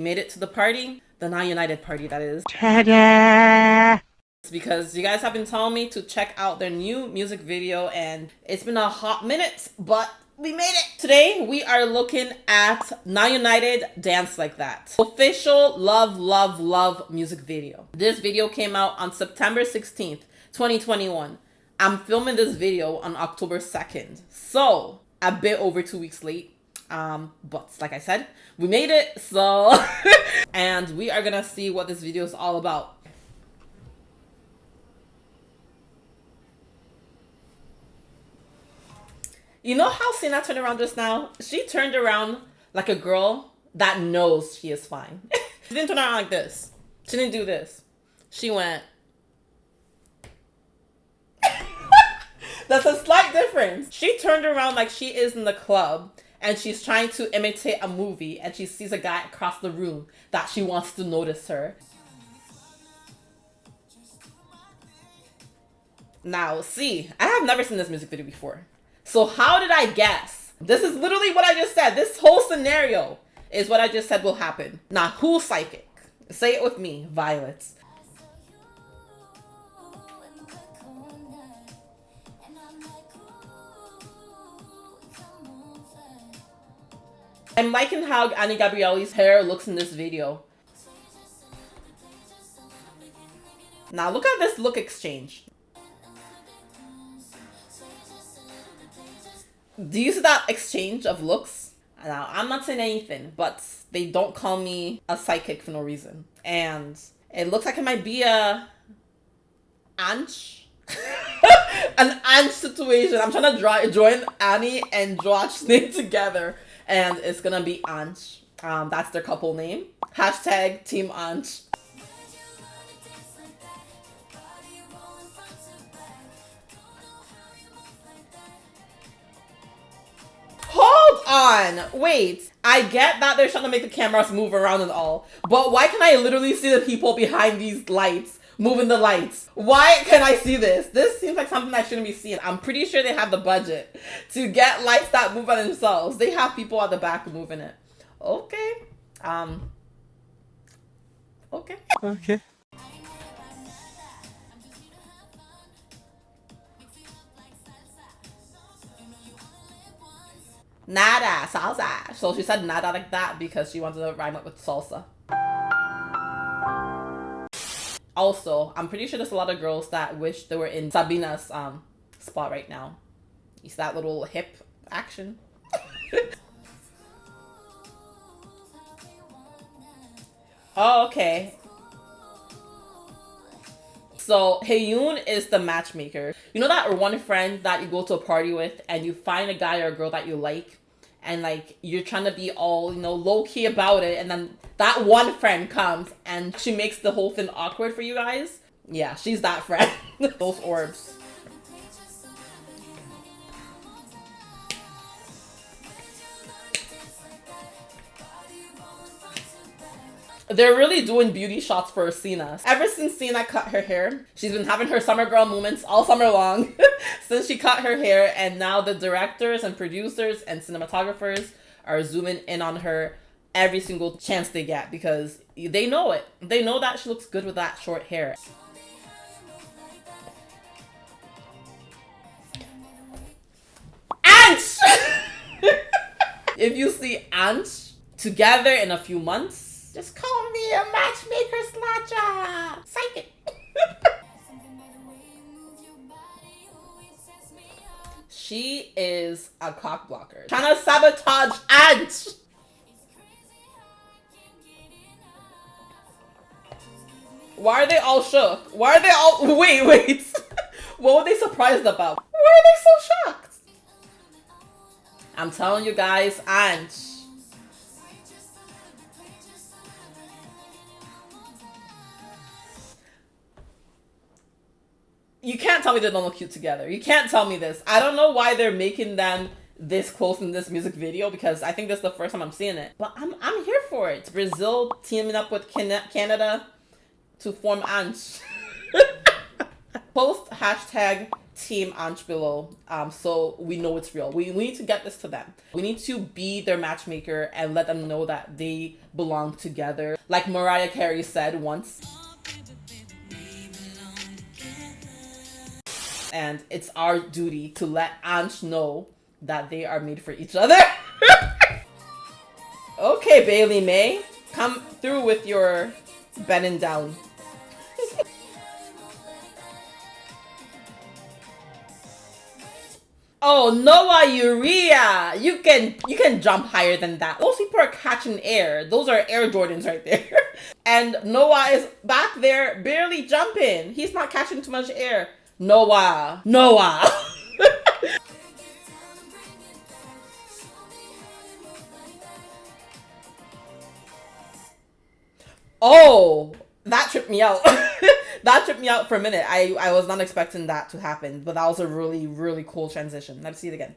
made it to the party. The Now United party, that is. Ta-da! Because you guys have been telling me to check out their new music video and it's been a hot minute, but we made it! Today, we are looking at Now United Dance Like That. Official Love, Love, Love music video. This video came out on September 16th, 2021. I'm filming this video on October 2nd. So, a bit over two weeks late. Um, but like I said, we made it, so... and we are gonna see what this video is all about. You know how Sina turned around just now? She turned around like a girl that knows she is fine. she didn't turn around like this. She didn't do this. She went. That's a slight difference. She turned around like she is in the club and she's trying to imitate a movie and she sees a guy across the room that she wants to notice her. Now, see, I have never seen this music video before. So how did I guess? This is literally what I just said. This whole scenario is what I just said will happen. Now, who's psychic? Say it with me, Violet. I'm liking how Any Gabrielly's hair looks in this video. Now look at this look exchange. Do you see that exchange of looks? Now, I'm not saying anything, but they don't call me a psychic for no reason. And it looks like it might be a Anch. An Anch situation. I'm trying to draw, join Annie and Josh name together and it's gonna be Anch. Um, that's their couple name. Hashtag Team. Hold on, wait. I get that they're trying to make the cameras move around and all, but why can I literally see the people behind these lights moving the lights. Why can I see this? This seems like something I shouldn't be seeing. I'm pretty sure they have the budget to get lights that move by themselves. They have people at the back moving it. Okay. Um. Okay. Okay. Nada, salsa. So she said nada like that because she wanted to rhyme it with salsa. Also, I'm pretty sure there's a lot of girls that wish they were in Sabina's um, spot right now. It's that little hip action. oh, okay. So Heyoon is the matchmaker. You know that one friend that you go to a party with and you find a guy or a girl that you like and like you're trying to be all, you know, low key about it and then that one friend comes and she makes the whole thing awkward for you guys. Yeah, she's that friend. Those orbs. They're really doing beauty shots for Sina. Ever since Sina cut her hair, she's been having her summer girl moments all summer long. since she cut her hair and now the directors and producers and cinematographers are zooming in on her every single chance they get because they know it. They know that she looks good with that short hair. Anch! if you see ants together in a few months, just call me a matchmaker she is a cock blocker. Trying to sabotage Anch. Why are they all shook? Why are they all- wait, wait. what were they surprised about? Why are they so shocked? I'm telling you guys, Anch. You can't tell me they don't look cute together. You can't tell me this. I don't know why they're making them this close in this music video because I think this is the first time I'm seeing it. But I'm, I'm here for it. Brazil teaming up with Canada to form Anch. Post hashtag Team Anch below, um, so we know it's real. We, we need to get this to them. We need to be their matchmaker and let them know that they belong together. Like Mariah Carey said once. And it's our duty to let Anch know that they are made for each other. okay, Bailey May, come through with your bending down. Oh, Noah Urrea! You can you can jump higher than that. Those people are catching air. Those are Air Jordans right there. and Noah is back there barely jumping. He's not catching too much air. Noah. Noah. oh, that tripped me out. that tripped me out for a minute. I, I was not expecting that to happen, but that was a really, really cool transition. Let's see it again.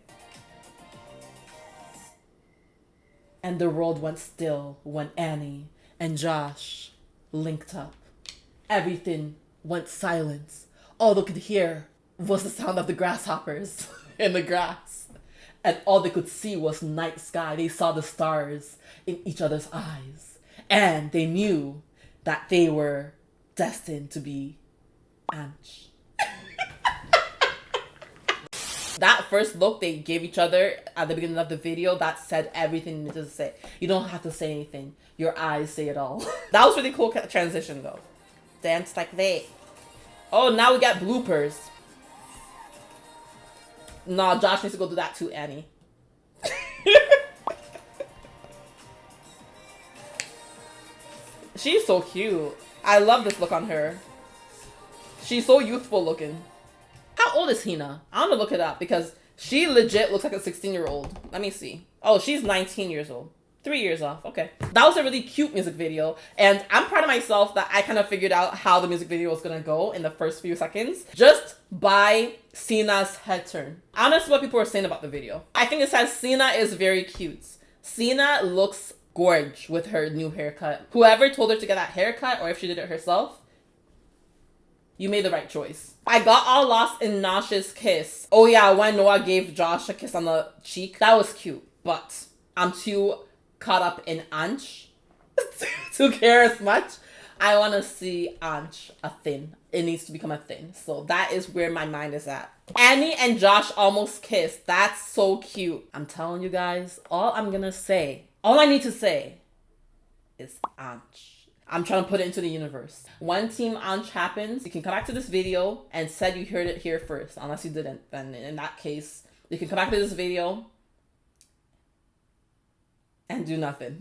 And the world went still when Annie and Josh linked up. Everything went silence. All they could hear was the sound of the grasshoppers in the grass. And all they could see was night sky. They saw the stars in each other's eyes. And they knew that they were destined to be Anch. that first look they gave each other at the beginning of the video, that said everything you need to say. You don't have to say anything. Your eyes say it all. that was really cool transition though. Dance like that. Oh, now we got bloopers. Nah, Josh needs to go do that too, Annie. She's so cute. I love this look on her. She's so youthful looking. How old is Hina? I want to look it up because she legit looks like a 16 year old. Let me see. Oh, she's 19 years old. Three years off. Okay. That was a really cute music video. And I'm proud of myself that I kind of figured out how the music video was to go in the first few seconds just by Sina's head turn. I what people are saying about the video. I think it says Sina is very cute. Sina looks gorge with her new haircut. Whoever told her to get that haircut or if she did it herself, you made the right choice. I got all lost in Nosh's kiss. Oh yeah, when Noah gave Josh a kiss on the cheek, that was cute. But I'm too caught up in Anch to care as much. I want to see Anch a thing. It needs to become a thing. So that is where my mind is at. Annie and Josh almost kissed. That's so cute. I'm telling you guys, all I'm gonna say all I need to say is Anch. I'm trying to put it into the universe. When Team Anch happens, you can come back to this video and said you heard it here first. Unless you didn't, then in that case, you can come back to this video and do nothing.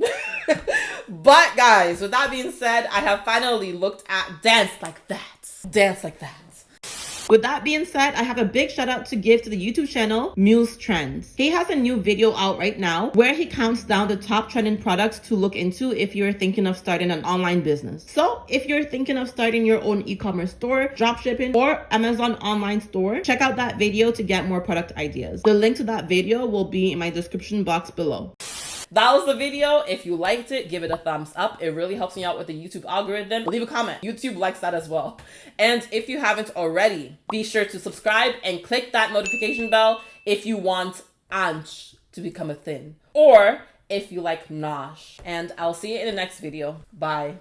but guys, with that being said, I have finally looked at Dance Like That. Dance Like That. With that being said, I have a big shout out to give to the YouTube channel Muse Trends. He has a new video out right now where he counts down the top trending products to look into if you're thinking of starting an online business. So if you're thinking of starting your own e-commerce store, dropshipping, or Amazon online store, check out that video to get more product ideas. The link to that video will be in my description box below. That was the video. If you liked it, give it a thumbs up. It really helps me out with the YouTube algorithm. Leave a comment. YouTube likes that as well. And if you haven't already, be sure to subscribe and click that notification bell if you want Anch to become a thing. Or if you like Nosh. And I'll see you in the next video. Bye.